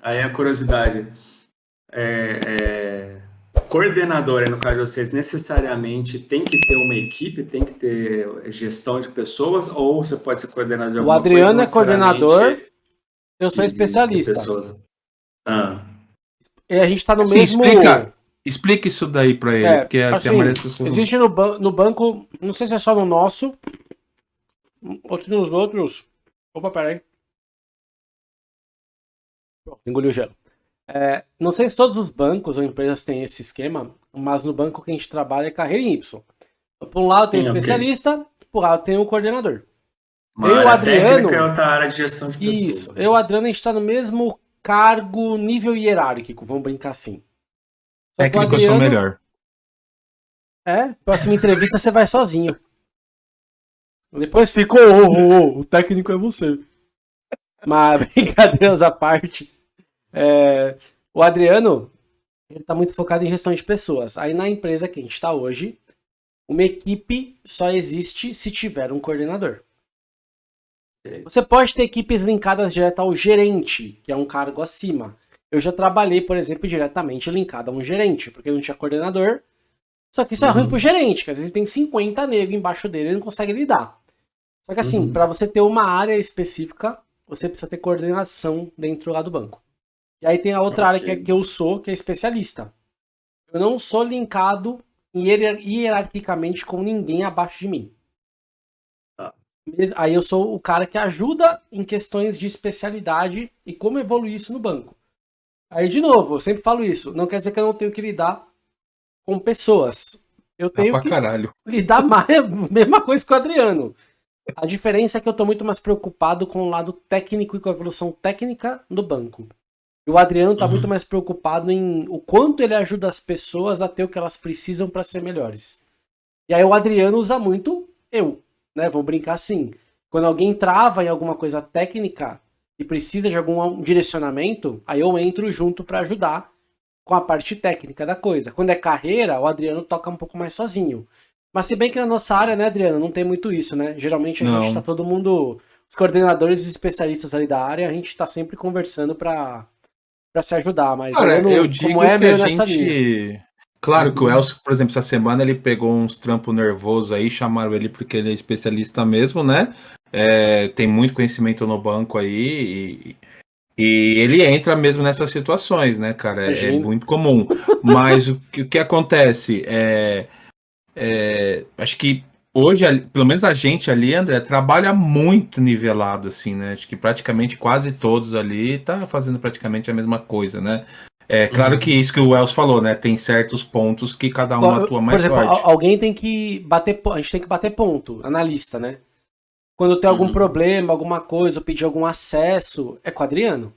aí a curiosidade. É, é, coordenador, no caso de vocês, necessariamente tem que ter uma equipe, tem que ter gestão de pessoas, ou você pode ser coordenador de O Adriano coisa, é coordenador, eu sou especialista. Ah. E a gente está no assim, mesmo. Explica, explica isso daí para ele, é, porque assim, a maioria pessoas. Existe no, ban no banco, não sei se é só no nosso, ou se nos outros. Opa, peraí. Engoliu o gelo. É, não sei se todos os bancos ou empresas têm esse esquema, mas no banco que a gente trabalha é carreira em Y. Por um lado tem o especialista, okay. por outro lado tem o coordenador. Uma eu e o Adriano. É outra área de gestão de pessoas. Isso, eu e o Adriano a gente está no mesmo cargo, nível hierárquico, vamos brincar assim. Só Técnico Adriano, eu sou melhor. É, próxima entrevista você vai sozinho. Depois ficou, oh, oh, oh, o técnico é você. Mas brincadeiras à parte. É, o Adriano, ele tá muito focado em gestão de pessoas. Aí na empresa que a gente está hoje, uma equipe só existe se tiver um coordenador. Você pode ter equipes linkadas direto ao gerente, que é um cargo acima. Eu já trabalhei, por exemplo, diretamente linkado a um gerente, porque não tinha coordenador. Só que isso uhum. é ruim uhum. pro gerente, que às vezes tem 50 negros embaixo dele e não consegue lidar. Só que assim, uhum. para você ter uma área específica, você precisa ter coordenação dentro lá do banco. E aí tem a outra okay. área que, é, que eu sou, que é especialista. Eu não sou linkado hierarquicamente com ninguém abaixo de mim. Tá. Aí eu sou o cara que ajuda em questões de especialidade e como evoluir isso no banco. Aí, de novo, eu sempre falo isso. Não quer dizer que eu não tenho que lidar com pessoas. Eu tenho ah, que caralho. lidar mais, mesma coisa que o Adriano. A diferença é que eu estou muito mais preocupado com o lado técnico e com a evolução técnica do banco. E o Adriano está uhum. muito mais preocupado em o quanto ele ajuda as pessoas a ter o que elas precisam para ser melhores. E aí o Adriano usa muito eu, né? Vamos brincar assim. Quando alguém trava em alguma coisa técnica e precisa de algum direcionamento, aí eu entro junto para ajudar com a parte técnica da coisa. Quando é carreira, o Adriano toca um pouco mais sozinho. Mas se bem que na nossa área, né, Adriano, não tem muito isso, né? Geralmente a não. gente tá todo mundo, os coordenadores e especialistas ali da área, a gente tá sempre conversando para para se ajudar, mas Cara, eu, eu digo como é que a gente... Claro que o uhum. Elcio, por exemplo, essa semana ele pegou uns trampos nervosos aí, chamaram ele porque ele é especialista mesmo, né? É, tem muito conhecimento no banco aí e, e, ele entra mesmo nessas situações, né, cara? É, é muito comum. Mas o, o que acontece é, é, acho que hoje, pelo menos a gente ali, André, trabalha muito nivelado, assim, né? Acho que praticamente quase todos ali tá fazendo praticamente a mesma coisa, né? É claro uhum. que isso que o Wells falou, né? Tem certos pontos que cada um atua mais Por exemplo, forte. alguém tem que bater, a gente tem que bater ponto, analista, né? Quando tem algum uhum. problema, alguma coisa, ou pedir algum acesso, é com o Adriano.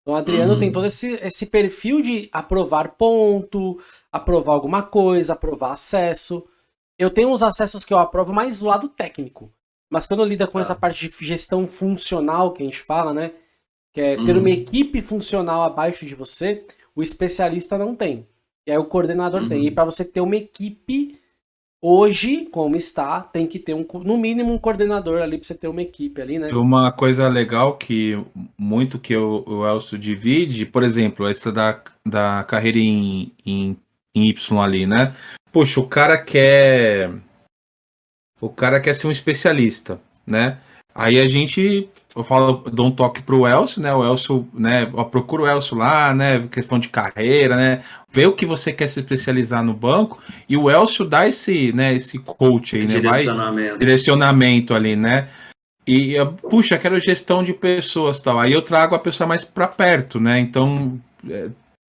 Então o Adriano uhum. tem todo esse, esse perfil de aprovar ponto, aprovar alguma coisa, aprovar acesso. Eu tenho uns acessos que eu aprovo mais do lado técnico. Mas quando lida com ah. essa parte de gestão funcional que a gente fala, né? Que é ter uhum. uma equipe funcional abaixo de você, o especialista não tem. E aí o coordenador uhum. tem. E uhum. para você ter uma equipe, hoje, como está, tem que ter um, no mínimo um coordenador ali para você ter uma equipe ali, né? Uma coisa legal que muito que o, o Elcio divide, por exemplo, essa da, da carreira em, em, em Y ali, né? Poxa, o cara quer. O cara quer ser um especialista, né? Aí a gente. Eu falo, dou um toque pro Elcio, né? O Elcio, né? Procura o Elcio lá, né? Questão de carreira, né? Vê o que você quer se especializar no banco. E o Elcio dá esse, né? Esse coach aí, né? Direcionamento. Vai, direcionamento ali, né? E, puxa, quero gestão de pessoas tal. Aí eu trago a pessoa mais para perto, né? Então, é,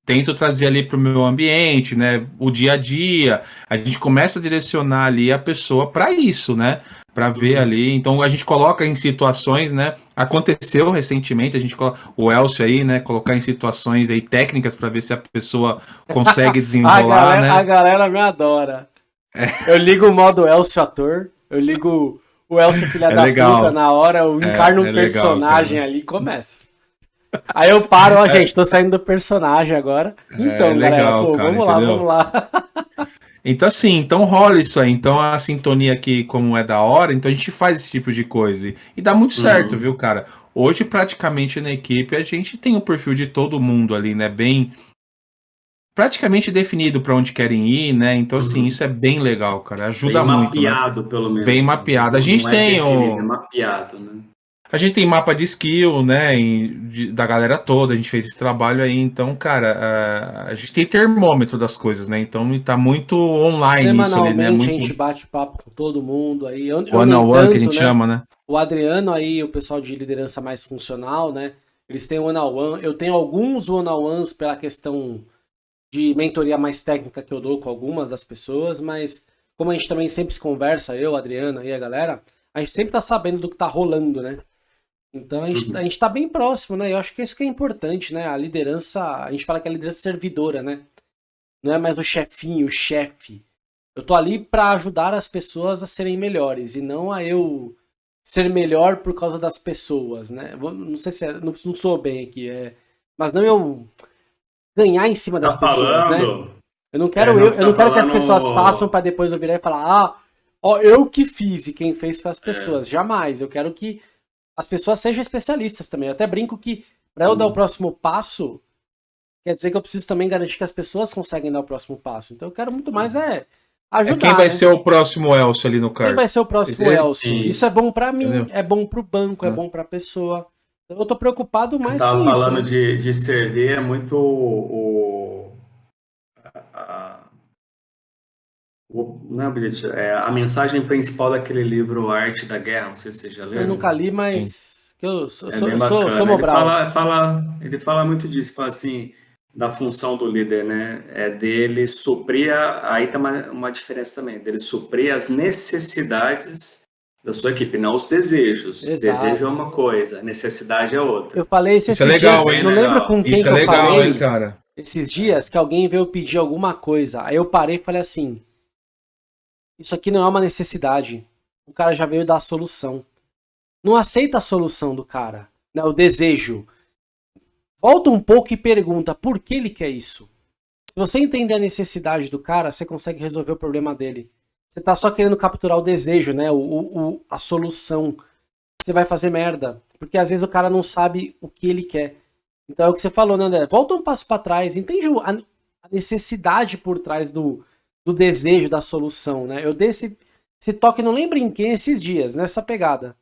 tento trazer ali para o meu ambiente, né? O dia a dia. A gente começa a direcionar ali a pessoa para isso, né? Para ver uhum. ali. Então a gente coloca em situações, né? Aconteceu recentemente, a gente o Elcio aí, né? Colocar em situações aí técnicas para ver se a pessoa consegue desenrolar, a galera, né? A galera me adora. É. Eu ligo o modo Elcio ator, eu ligo o Elcio filha é da legal. puta na hora, eu é, encarno é, um personagem legal, ali e começo. Aí eu paro, ó, gente, tô saindo do personagem agora. É, então, é, legal, galera, pô, cara, vamos lá, vamos lá. Então, assim, então rola isso aí. Então, a sintonia aqui, como é da hora, então a gente faz esse tipo de coisa. E dá muito certo, uhum. viu, cara? Hoje, praticamente na equipe, a gente tem o perfil de todo mundo ali, né? Bem. Praticamente definido para onde querem ir, né? Então, assim, uhum. isso é bem legal, cara. Ajuda bem muito. Bem né? mapeado, né? pelo menos. Bem mapeado. A gente tem. É definido, o... é mapeado, né? A gente tem mapa de skill, né, de, da galera toda, a gente fez esse trabalho aí, então, cara, a, a gente tem termômetro das coisas, né, então tá muito online Semanalmente isso ali, né? Muito... a gente bate papo com todo mundo aí. One on one que a gente né? chama, né? O Adriano aí, o pessoal de liderança mais funcional, né, eles têm one on one, eu tenho alguns one on ones pela questão de mentoria mais técnica que eu dou com algumas das pessoas, mas como a gente também sempre se conversa, eu, Adriano e a galera, a gente sempre tá sabendo do que tá rolando, né? Então a gente, uhum. a gente tá bem próximo, né? Eu acho que isso que é importante, né? A liderança, a gente fala que é a liderança servidora, né? Não é mais o chefinho, o chefe. Eu tô ali para ajudar as pessoas a serem melhores e não a eu ser melhor por causa das pessoas, né? Não sei se é, não, não sou bem aqui, é, mas não eu ganhar em cima das tá pessoas, né? falando. né? Eu não quero é, não eu, eu não quero falando... que as pessoas façam para depois eu virar e falar: "Ah, ó, eu que fiz e quem fez foi as é. pessoas". É. Jamais. Eu quero que as pessoas sejam especialistas também. Eu até brinco que para eu dar o próximo passo, quer dizer que eu preciso também garantir que as pessoas conseguem dar o próximo passo. Então eu quero muito mais é ajudar. É quem vai né? ser o próximo Elcio ali no cargo? Quem vai ser o próximo Elcio? Isso é bom para mim, Entendeu? é bom para o banco, é, é bom para a pessoa. Então eu tô preocupado mais com isso. Tava falando né? de, de servir é muito o, a, não é objetivo, é a mensagem principal daquele livro Arte da Guerra, não sei se você já leu. Eu nunca li, mas eu sou, é sou, sou, sou ele fala, fala, ele fala muito disso, fala assim, da função do líder, né? É dele suprir, a, aí tem uma, uma diferença também, dele suprir as necessidades da sua equipe, não os desejos. Exato. Desejo é uma coisa, necessidade é outra. Eu falei isso, isso é legal, dias, hein? não legal. lembro com quem isso que é legal, eu falei hein, cara? esses dias que alguém veio pedir alguma coisa. Aí eu parei e falei assim: isso aqui não é uma necessidade. O cara já veio dar a solução. Não aceita a solução do cara, né? o desejo. Volta um pouco e pergunta por que ele quer isso. Se você entender a necessidade do cara, você consegue resolver o problema dele. Você tá só querendo capturar o desejo, né? O, o, a solução. Você vai fazer merda. Porque às vezes o cara não sabe o que ele quer. Então é o que você falou, né, André? Volta um passo para trás, entende a necessidade por trás do, do desejo da solução, né? Eu dei esse, esse toque, não lembro em quem, esses dias, nessa pegada.